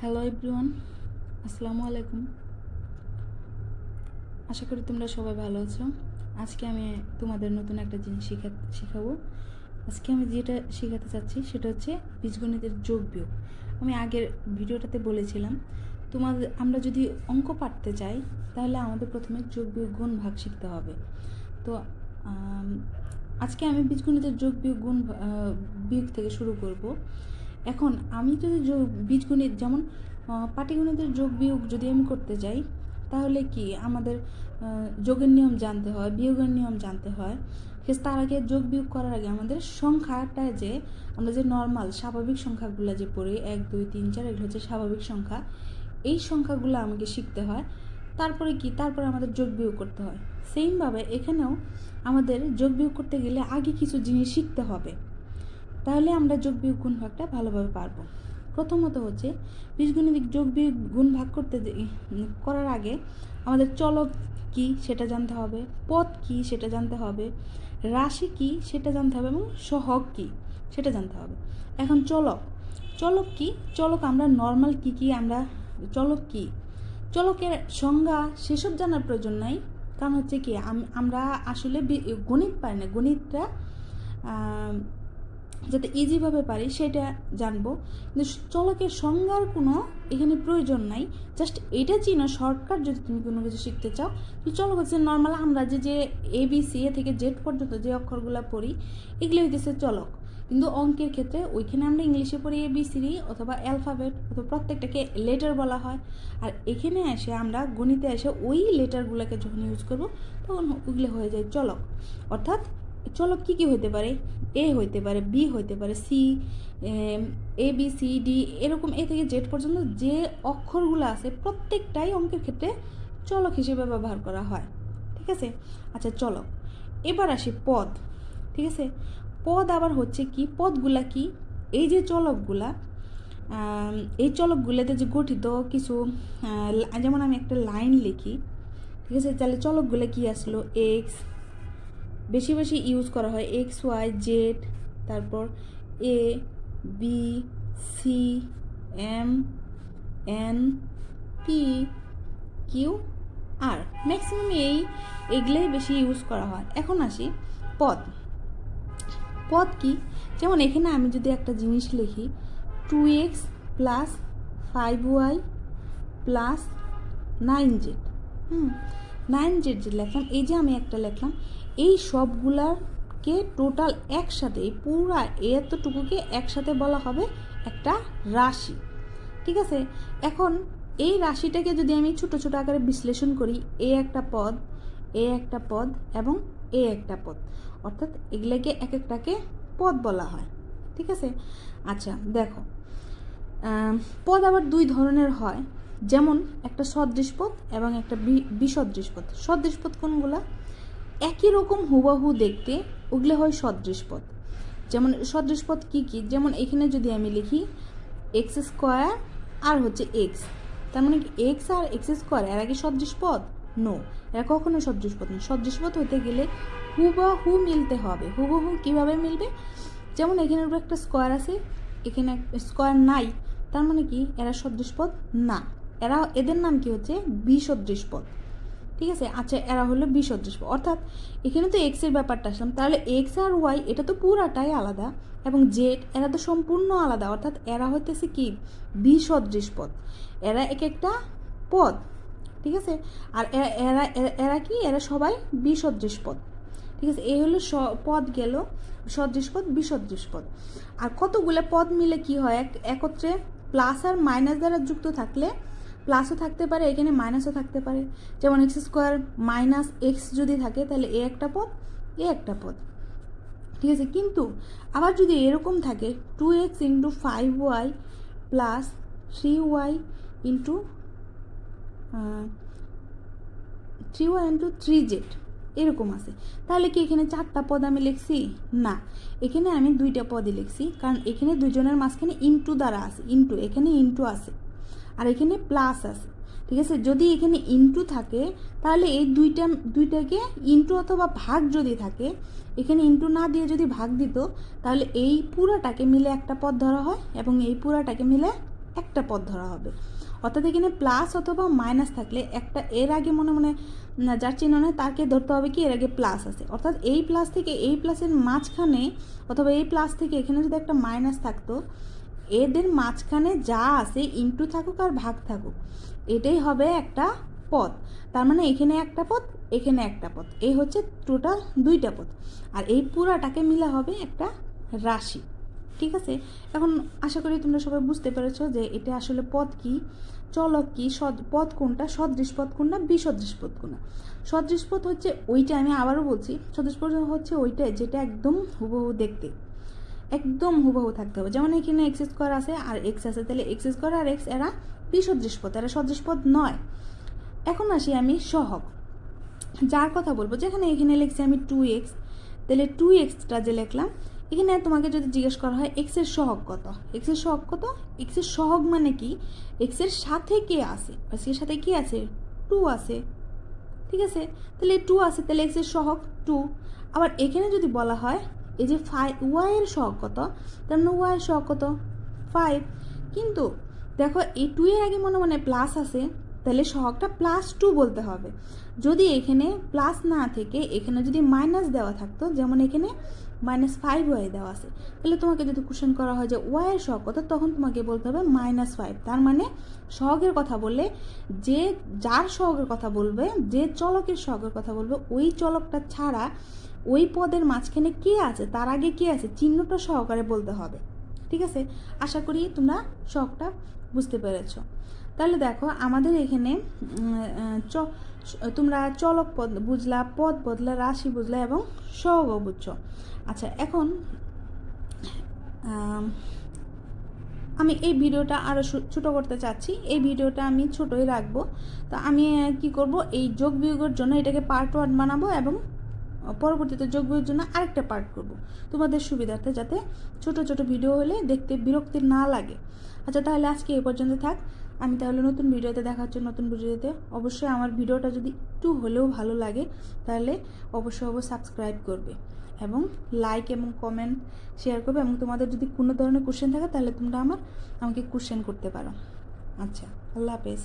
Hello everyone আসসালামু আলাইকুম আশা করি তোমরা সবাই ভালো আছো। আজকে আমি তোমাদের নতুন একটা জিনিস শেখা শেখাবো। আজকে আমি যেটা শেখাতে চাচ্ছি সেটা হচ্ছে বীজগণিতের যোগ বিয়োগ। আমি আগের ভিডিওটাতে বলেছিলাম, তোমাদের আমরা যদি অঙ্ক পাঠতে চাই, তাহলে আমাদের প্রথমে যোগ বিয়োগ গুণ ভাগ শিখতে হবে। তো আজকে আমি বীজগণিতের যোগ বিয়োগ গুণ বিয়োগ থেকে শুরু করব। এখন আমি যদি যোগ, বীজগণিত যেমন পাটিগণিতের যোগ বিয়োগ যদি আমি করতে যাই, তাহলে কি আমাদের যোগের নিয়ম জানতে হয়, বিয়োগের নিয়ম জানতে হয়। ঠিক তার আগে যোগ বিয়োগ করার আগে আমাদের সংখ্যাটা যে, আমরা যে নর্মাল স্বাভাবিক সংখ্যাগুলো যে পড়ি, এক, দুই, তিন, চার, এগুলো হচ্ছে স্বাভাবিক সংখ্যা। এই সংখ্যাগুলো আমাকে শিখতে হয়। তারপরে কি? তারপরে আমাদের যোগ বিয়োগ করতে হয়। সেমভাবে এখানেও আমাদের যোগ বিয়োগ করতে গেলে আগে কিছু জিনিস শিখতে হবে। তাহলে আমরা যোগ বিয়োগ গুণ ভাগটা ভালোভাবে পারব। প্রথমত হচ্ছে বীজগণিতিক যোগ বিয়োগ গুণ ভাগ করতে করার আগে আমাদের চলক কি সেটা জানতে হবে, পথ কি সেটা জানতে হবে, রাশি কি সেটা জানতে হবে এবং সহগ কি সেটা জানতে হবে। এখন চলক। চলক কি? চলক আমরা নর্মাল কি কি আমরা চলক কি? চলকের সংজ্ঞা সেসব জানার প্রয়োজন নাই। কারণ হচ্ছে কি আমরা আসলে গণিত পারি না। গণিতটা যাতে ইজিভাবে পারি সেটা জানব। কিন্তু চলকের সংজ্ঞার কোনো এখানে প্রয়োজন নাই। জাস্ট এটা চিনো শর্টকাট যদি তুমি কোনো কিছু শিখতে চাও চলক হচ্ছে নর্মাল আমরা যে যে এ বি সি এ থেকে জেড পর্যন্ত যে অক্ষরগুলো পড়ি, এগুলো হইতেছে চলক। কিন্তু অঙ্কের ক্ষেত্রে ওইখানে আমরা ইংলিশে পড়ি এ বি সি ডি অথবা অ্যালফাবেট অথবা প্রত্যেকটাকে লেটার বলা হয়। আর এখানে এসে আমরা গণিতে এসে ওই লেটারগুলোকে যখন ইউজ করব, তখন ওইগুলো হয়ে যায় চলক। অর্থাৎ চলক কী কী হইতে পারে? এ হইতে পারে বি হইতে পারে C A B C D এরকম এ থেকে জেড পর্যন্ত যে অক্ষরগুলো আছে প্রত্যেকটাই অঙ্কের ক্ষেত্রে চলক হিসেবে ব্যবহার করা হয়। ঠিক আছে? আচ্ছা চলক। এবার আসি পদ। ঠিক আছে? পদ আবার হচ্ছে কি? পদগুলা কি? এই যে চলকগুলা এই চলকগুলোতে যে গঠিত কিছু যেমন আমি একটা লাইন লিখি, ঠিক আছে? তাহলে চলকগুলো কি আসলো? এক্স, বেশি বেশি ইউজ করা হয় এক্স, ওয়াই, জেড, তারপর A, B, C, M, N P Q, R. Maximum এই, এগুলোই বেশি ইউজ করা হয়। এখন আসি পদ। পদ কি? যেমন এখানে আমি যদি একটা জিনিস লিখি two X plus five Y plus nine Z hmm nine Z যে লিখলাম, এই যে আমি একটা লিখলাম, এই সবগুলাকে টোটাল একসাথে, এই পুরা এতটুকুকে একসাথে বলা হবে একটা রাশি, ঠিক আছে? এখন এই রাশিটাকে যদি আমি ছোট ছোট আকারে বিশ্লেষণ করি, এ একটা পদ, এ একটা পদ এবং এ একটা পদ। অর্থাৎ এগুলোকে এক একটাকে পদ বলা হয়। ঠিক আছে? আচ্ছা দেখো। পদ আবার দুই ধরনের হয়। যেমন একটা সদৃশ পদ এবং একটা বিসদৃশ পদ। সদৃশ পদ কোনগুলা? একই রকম হুবাহু দেখতে ওগুলো হয় সদৃশ পদ। যেমন সদৃশ পদ কী কী? যেমন এখানে যদি আমি লিখি, এক্স স্কোয়ার আর হচ্ছে এক্স। তার মানে কি এক্স আর এক্স স্কোয়ার, এরা কি সদৃশ পদ? নো এরা কখনো সদৃশ পদ না সদৃশ পদ হতে গেলে হুবাহু মিলতে হবে। হুবহু কীভাবে মিলবে? যেমন এখানে উপরে একটা স্কোয়ার আছে, এখানে স্কোয়ার নাই, তার মানে কি? এরা সদৃশ পদ না। এরা, এদের নাম কি হচ্ছে? বিসদৃশ পদ ঠিক আছে? আচ্ছা এরা হলো বিসদৃশ পদ অর্থাৎ এখানে তো এক্সের ব্যাপারটা আসলাম। তাহলে এক্স আর ওয়াই এটা তো পুরাটাই আলাদা এবং জেড এরা তো সম্পূর্ণ আলাদা। অর্থাৎ এরা হইতেছে কি? বিসদৃশ পদ এরা এক একটা পদ ঠিক আছে? আর এরা এরা কি? এরা সবাই বিসদৃশ পদ ঠিক আছে? এই হলো পদ গেল। সদৃশ পদ বিসদৃশ পদ আর কতগুলো পদ মিলে কি হয়? এক, একত্রে প্লাস আর মাইনাস দ্বারা যুক্ত থাকলে প্লাসও থাকতে পারে, এখানে মাইনাসও থাকতে পারে। যেমন এক্স স্কোয়ার মাইনাস এক্স যদি থাকে, তাহলে এ একটা পদ, এ একটা পদ। ঠিক আছে? কিন্তু আবার যদি এরকম থাকে two X into five Y plus three Y into three one two three Z এরকম আছে। তাহলে কি এখানে চারটা পদ আমি লিখছি? না। এখানে আমি দুইটা পদই লিখছি, কারণ এখানে দুজনের মাঝখানে ইন্টু দ্বারা আছে ইন্টু এখানে ইন্টু আছে, আর এখানে প্লাস আছে, ঠিক আছে? যদি এখানে ইনটু থাকে, তাহলে এই দুইটা, দুইটাকে ইনটু অথবা ভাগ যদি থাকে, এখানে ইনটু না দিয়ে যদি ভাগ দিত, তাহলে এই পুরাটাকে মিলে একটা পদ ধরা হয় এবং এই পুরাটাকে মিলে একটা পদ ধরা হবে। অর্থাৎ এখানে প্লাস অথবা মাইনাস থাকলে একটা এর আগে মনে মনে যার চিহ্ন নয় তাকে ধরতে হবে কি? এর আগে প্লাস আছে। অর্থাৎ এই প্লাস থেকে এই প্লাসের মাঝখানে অথবা এই প্লাস থেকে এখানে যদি একটা মাইনাস থাকতো, এদের মাঝখানে যা আছে ইনটু থাকুক আর ভাগ থাকুক, এটাই হবে একটা পথ। তার মানে এখানে একটা পথ, এখানে একটা পথ। এই হচ্ছে টোটাল দুইটা পথ। আর এই পুরাটাকে মিলা হবে একটা রাশি। ঠিক আছে? এখন আশা করি তোমরা সবাই বুঝতে পেরেছ যে এটা আসলে পদ কি, চলক কি, সদ পদ কোনটা, সদৃশ পদ কোনটা, বিসদৃশ পদ কোনটা? সদৃশ পদ হচ্ছে ওইটা আমি আবারও বলছি, সদৃশ পদ হচ্ছে ওইটা যেটা একদম হুবহু দেখতে, একদম হুবহু থাকতে হবে। যেমন এখানে এক্স স্কোয়ার আছে আর এক্স আছে, তাহলে এক্স স্কোয়ার আর এক্স এরা বিসদৃশ পদ এরা সদৃশ পদ নয়। এখন আসি আমি সহগ। যার কথা বলব, যেখানে এখানে লিখছি আমি টু এক্স তাহলে টু এক্সটা যে লিখলাম এখানে তোমাকে যদি জিজ্ঞেস করা হয় এক্সের সহগ কত? এক্সের সহগ কত? এক্সের সহগ মানে কি? এক্সের সাথে কে আছে? এক্সের সাথে কি আছে? টু আছে। ঠিক আছে? তাহলে টু আছে, তাহলে এক্সের সহগ টু আবার এখানে যদি বলা হয়, এই যে ফাইভ ওয়াইয়ের সহগ কত? তার মানে ওয়াইয়ের সহগ কত? ফাইভ কিন্তু দেখো, এই টু এর আগে মনে মনে প্লাস আছে। তাহলে সহগটা প্লাস টু বলতে হবে। যদি এখানে প্লাস না থেকে, এখানে যদি মাইনাস দেওয়া থাকতো, যেমন এখানে মাইনাস ফাইভ ওয়াই দেওয়া আছে, তাহলে তোমাকে যদি কোশ্চেন করা হয় যে ওয়াইয়ের সহগ কত, তখন তোমাকে বলতে হবে মাইনাস ফাইভ তার মানে সহগের কথা বললে যে যার সহগের কথা বলবে, যে চলকের সহগের কথা বলবে, ওই চলকটা ছাড়া ওই পদের মাঝখানে কে আছে, তার আগে কে আছে, চিহ্নটা সহকারে বলতে হবে। ঠিক আছে? আশা করি তোমরা শখটা বুঝতে পেরেছ। তাহলে দেখো আমাদের এখানে চ তোমরা চলক পদ বুঝলা, পদ বদলা, রাশি বুঝলা এবং সহগ বুঝছ। আচ্ছা এখন আমি এই ভিডিওটা আরও ছোটো করতে চাচ্ছি। এই ভিডিওটা আমি ছোটোই রাখব। তো আমি কি করব? এই যোগ বিয়োগের জন্য এটাকে পার্ট ওয়ান বানাবো এবং পরবর্তীতে যোগ বিয়োগের জন্য আরেকটা পার্ট করব। তোমাদের সুবিধার্থে যাতে ছোট ছোট ভিডিও হলে দেখতে বিরক্তি না লাগে। আচ্ছা তাহলে আজকে এই পর্যন্ত থাক। আমি তাহলে নতুন ভিডিওতে দেখা হচ্ছে নতুন ভিডিওতে অবশ্যই আমার ভিডিওটা যদি একটু হলেও ভালো লাগে, তাহলে অবশ্যই অবশ্যই সাবস্ক্রাইব করবে এবং লাইক এবং কমেন্ট শেয়ার করবে এবং তোমাদের যদি কোনো ধরনের কোশ্চেন থাকে, তাহলে তোমরা আমার, আমাকে কোশ্চেন করতে পারো। আচ্ছা আল্লাহ হাফেজ।